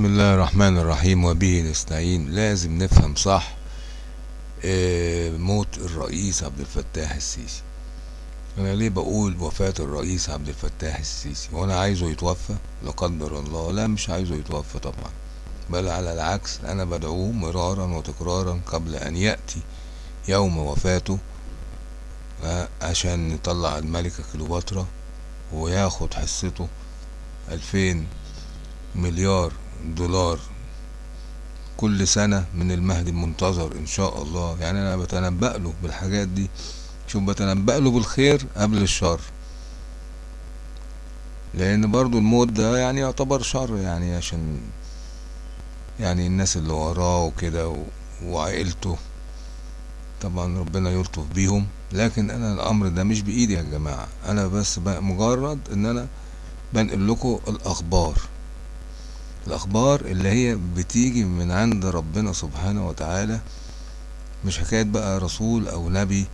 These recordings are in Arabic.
بسم الله الرحمن الرحيم وبه نستعين. لازم نفهم صح آه، موت الرئيس عبد الفتاح السيسي. أنا ليه بقول وفاة الرئيس عبد الفتاح السيسي؟ وأنا عايزه يتوفى لا قدر الله. لا مش عايزه يتوفى طبعا بل على العكس أنا بدعوه مرارا وتكرارا قبل أن يأتي يوم وفاته آه، عشان نطلع الملكة كليوباترا وياخد حصته ألفين مليار دولار كل سنة من المهدي المنتظر إن شاء الله. يعني أنا بتنبأ له بالحاجات دي. شوف بتنبأ له بالخير قبل الشر. لأن برضو الموت ده يعني يعتبر شر يعني عشان يعني الناس اللي وراه وكده وعائلته. طبعا ربنا يلطف بيهم. لكن أنا الأمر ده مش بإيدي يا جماعة. أنا بس مجرد إن أنا بنقل لكم الأخبار. الأخبار اللي هي بتيجي من عند ربنا سبحانه وتعالى مش حكاية بقى رسول أو نبي.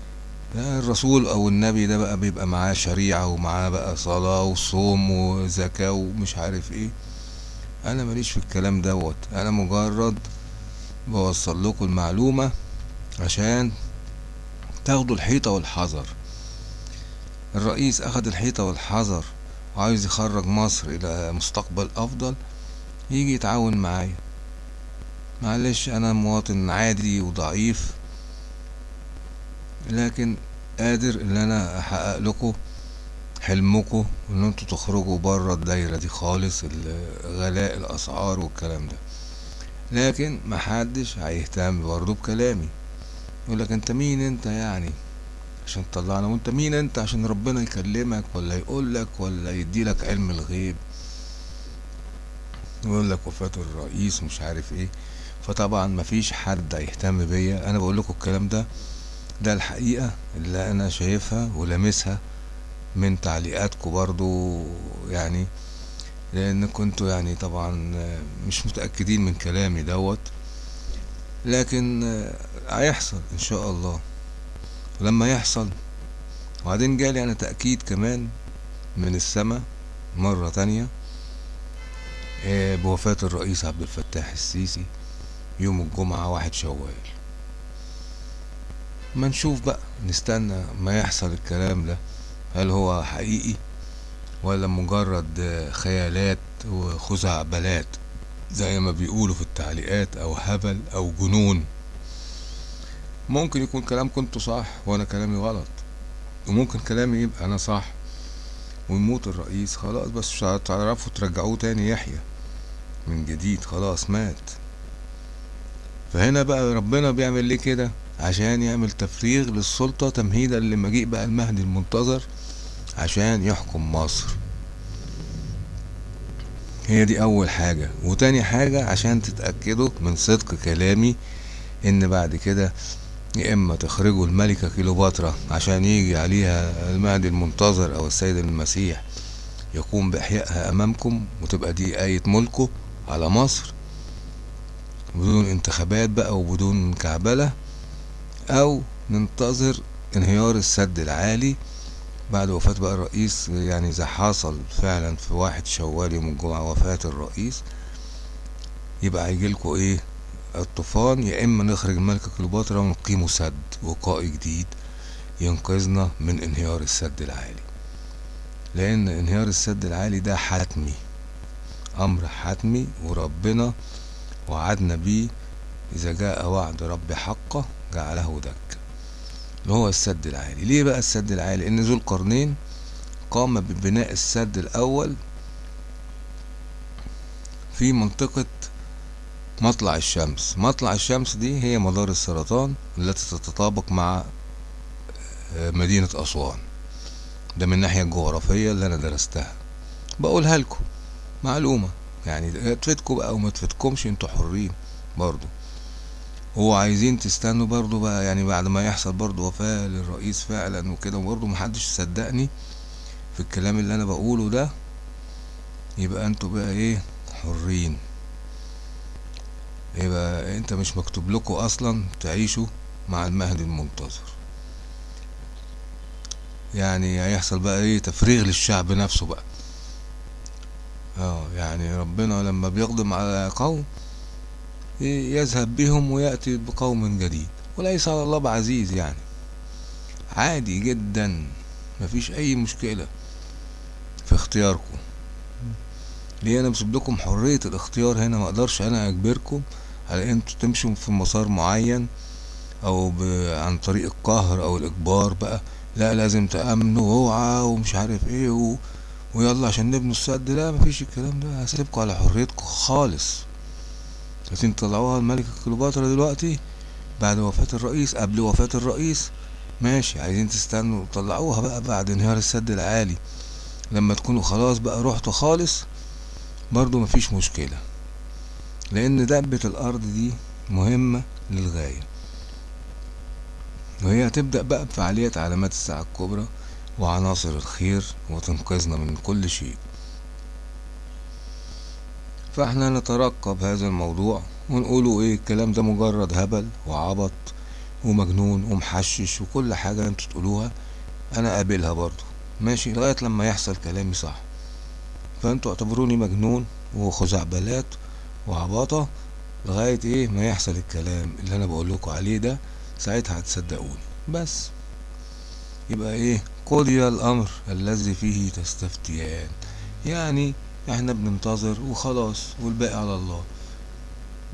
الرسول أو النبي ده بقى بيبقى معاه شريعة ومعاه بقى صلاة وصوم وزكاة ومش عارف إيه. أنا ماليش في الكلام دوت. أنا مجرد بوصل لكم المعلومة عشان تاخدوا الحيطة والحذر. الرئيس أخد الحيطة والحذر وعايز يخرج مصر إلى مستقبل أفضل. يجي يتعاون معايا. معلش أنا مواطن عادي وضعيف لكن قادر إن أنا أحقق لكم حلمكم ان أنتوا تخرجوا بره الدايرة دي خالص ال- غلاء الأسعار والكلام ده. لكن محدش هيهتم برضه بكلامي. يقول لك أنت مين أنت يعني؟ عشان تطلعنا. وأنت مين أنت عشان ربنا يكلمك ولا يقول لك ولا يديلك علم الغيب؟ يقول لك وفاة الرئيس مش عارف إيه. فطبعا مفيش حد هيهتم بيا. أنا بقول لكم الكلام ده ده الحقيقة اللي أنا شايفها ولامسها من تعليقاتكم برضو يعني. لأن كنتوا يعني طبعا مش متأكدين من كلامي دوت. لكن هيحصل إن شاء الله. ولما يحصل. وبعدين جالي أنا تأكيد كمان من السماء مرة تانية. بوفاة الرئيس عبد الفتاح السيسي يوم الجمعة واحد شوال. ما نشوف بقى نستنى ما يحصل الكلام ده هل هو حقيقي ولا مجرد آه، خيالات وخزعبلات زي ما بيقولوا في التعليقات أو هبل أو جنون. ممكن يكون كلام كنت صح وأنا كلامي غلط وممكن كلامي يبقى أنا صح. ويموت الرئيس خلاص بس مش هتعرفوا ترجعوه تاني يحيى. من جديد خلاص مات. فهنا بقى ربنا بيعمل ليه كده؟ عشان يعمل تفريغ للسلطة تمهيدا لمجيء بقى المهدي المنتظر عشان يحكم مصر. هي دي أول حاجة. وتاني حاجة عشان تتأكدوا من صدق كلامي إن بعد كده يا إما تخرجوا الملكة كيلوباترا عشان يجي عليها المهدي المنتظر أو السيد المسيح يقوم بإحيائها أمامكم وتبقى دي آية ملكه على مصر بدون انتخابات بقى وبدون كعبلة أو ننتظر انهيار السد العالي بعد وفاة بقى الرئيس يعني إذا حصل فعلا في واحد شوال يوم الجمعة وفاة الرئيس يبقى هيجيلكوا إيه؟ الطوفان يا إما نخرج الملكة كليوباترا ونقيموا سد وقائي جديد ينقذنا من انهيار السد العالي. لأن انهيار السد العالي ده حتمي أمر حتمي وربنا وعدنا بيه. إذا جاء وعد رب حقه جعله دك اللي هو السد العالي؟ ليه بقى السد العالي؟ لأن ذو القرنين قام ببناء السد الأول في منطقة مطلع الشمس. مطلع الشمس دي هي مدار السرطان التي تتطابق مع آه، مدينة أسوان. ده من الناحية الجغرافية اللي أنا درستها. بقولها لكم معلومة يعني تفيدكم بقى وما تفيدكمش أنتوا حرين برضو. هو عايزين تستنوا برضو بقى يعني بعد ما يحصل برضو وفاة للرئيس فعلا وكده وبرضو محدش يصدقني في الكلام اللي أنا بقوله ده يبقى أنتوا بقى إيه حرين. يبقى انت مش مكتوب لكم أصلا تعيشوا مع المهدي المنتظر. يعني هيحصل بقى إيه؟ تفريغ للشعب نفسه بقى. آه يعني ربنا لما بيقدم على قوم يذهب بهم ويأتي بقوم جديد. وليس على الله بعزيز يعني. عادي جدا مفيش أي مشكلة في اختياركم. ليه أنا بسيب لكم حرية الاختيار هنا؟ ما أقدرش أنا أجبركم على أنتوا تمشوا في مسار معين أو. عن طريق القهر أو الإجبار بقى. لا لازم تأمنوا واوعى ومش عارف إيه و... ويلا عشان نبنوا السد. لا مفيش الكلام ده. هسيبكم على حريتكم خالص. عايزين تطلعوها الملكة كليوباترا دلوقتي بعد وفاة الرئيس قبل وفاة الرئيس. ماشي عايزين تستنوا طلعوها بقى بعد انهيار السد العالي. لما تكونوا خلاص بقى رحتوا خالص. برضو مفيش مشكلة لأن دبة الأرض دي مهمة للغاية. وهي هتبدأ بقى بفعالية علامات الساعة الكبرى وعناصر الخير وتنقذنا من كل شيء. فإحنا نترقب هذا الموضوع ونقوله إيه الكلام ده مجرد هبل وعبط ومجنون ومحشش وكل حاجة أنتوا تقولوها أنا قابلها برضو. ماشي؟ لغاية لما يحصل كلامي صح. فانتوا اعتبروني مجنون وخزعبلات وعباطة لغاية إيه ما يحصل الكلام اللي أنا بقول لكم عليه ده ساعتها هتصدقوني. بس يبقى إيه؟ قضي الأمر الذي فيه تستفتيان. يعني إحنا بننتظر وخلاص والباقي على الله.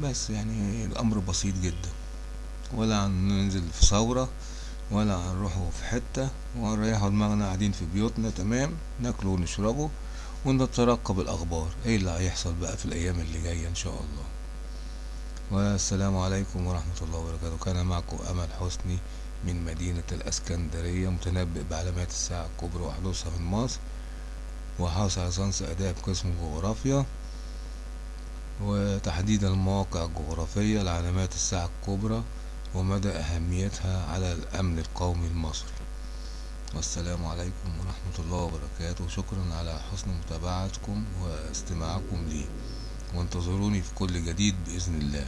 بس يعني الأمر بسيط جدا. ولا هننزل في ثورة ولا هنروحوا في حتة ونريحوا دماغنا قاعدين في بيوتنا تمام؟ ناكلوا ونشربوا. ونترقب الأخبار. إيه اللي هيحصل بقى في الأيام اللي جاية إن شاء الله. والسلام عليكم ورحمة الله وبركاته. كان معكم أمل حسني من مدينة الإسكندرية متنبئ بعلامات الساعة الكبرى وحدوثها من مصر وحاصل على آداب قسم جغرافيا وتحديد المواقع الجغرافية لعلامات الساعة الكبرى ومدى أهميتها على الأمن القومي المصري. والسلام عليكم ورحمة الله وبركاته. شكرا على حسن متابعتكم واستماعكم لي. وانتظروني في كل جديد بإذن الله.